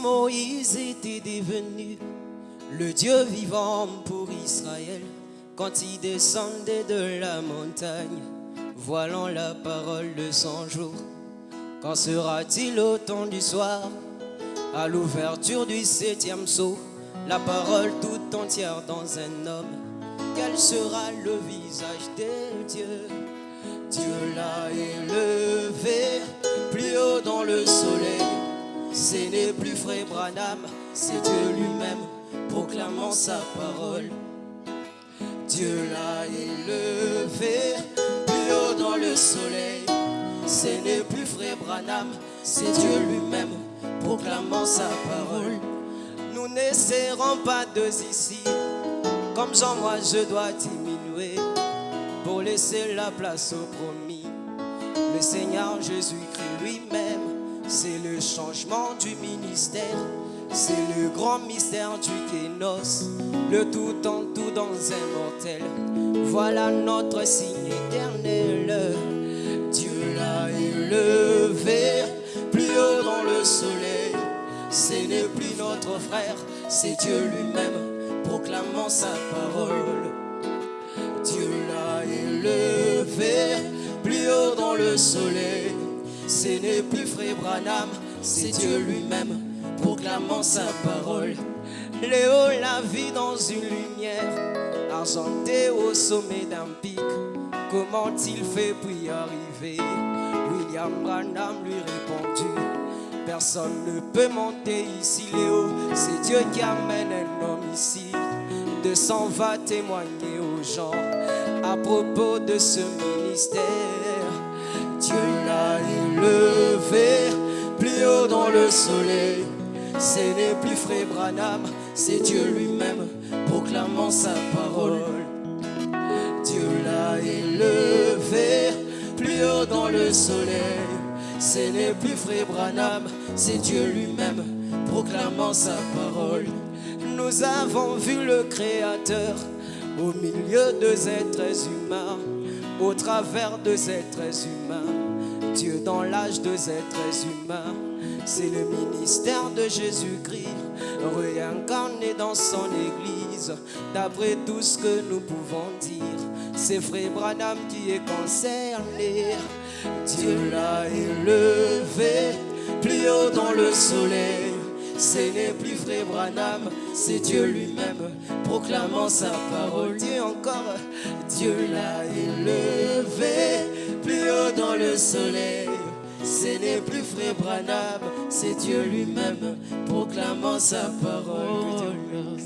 Moïse était devenu le Dieu vivant pour Israël quand il descendait de la montagne, voilant la parole de son jour. Quand sera-t-il au temps du soir, à l'ouverture du septième saut, la parole tout entière dans un homme Quel sera le visage de Dieu Dieu l'a élevé Ce n'est plus frère Branham, c'est Dieu lui-même proclamant sa parole. Dieu l'a élevé plus haut dans le soleil. Ce n'est plus frère Branham, c'est Dieu lui-même proclamant sa parole. Nous n'essaierons pas de ici, comme Jean, moi je dois diminuer pour laisser la place au promis. Le Seigneur Jésus-Christ lui-même, c'est le changement du ministère. C'est le grand mystère du Kénos, le tout en tout dans un mortel. Voilà notre signe éternel. Dieu l'a élevé plus haut dans le soleil. Ce n'est plus notre frère, c'est Dieu lui-même proclamant sa parole. Dieu l'a élevé plus haut dans le soleil. Ce n'est plus frère Branham, c'est Dieu lui-même proclamant sa parole. Léo la vit dans une lumière, argentée au sommet d'un pic. Comment il fait pour y arriver? William Branham lui répondit Personne ne peut monter ici, Léo. C'est Dieu qui amène un homme ici. De s'en va témoigner aux gens à propos de ce ministère. Dieu le soleil. Ce n'est plus frère Branham, c'est Dieu lui-même proclamant sa parole. Dieu l'a élevé plus haut dans le soleil. Ce n'est plus frère Branham, c'est Dieu lui-même proclamant sa parole. Nous avons vu le Créateur au milieu des êtres humains, au travers des êtres humains. Dieu dans l'âge des êtres humains, c'est le ministère de Jésus-Christ, réincarné dans son Église. D'après tout ce que nous pouvons dire, c'est Frère Branham qui est concerné. Dieu l'a élevé plus haut dans le soleil. Ce n'est plus Frère Branham, c'est Dieu lui-même proclamant sa parole. Dieu encore, Dieu l'a élevé le soleil. Ce n'est plus Frère Branham, c'est Dieu lui-même proclamant sa parole.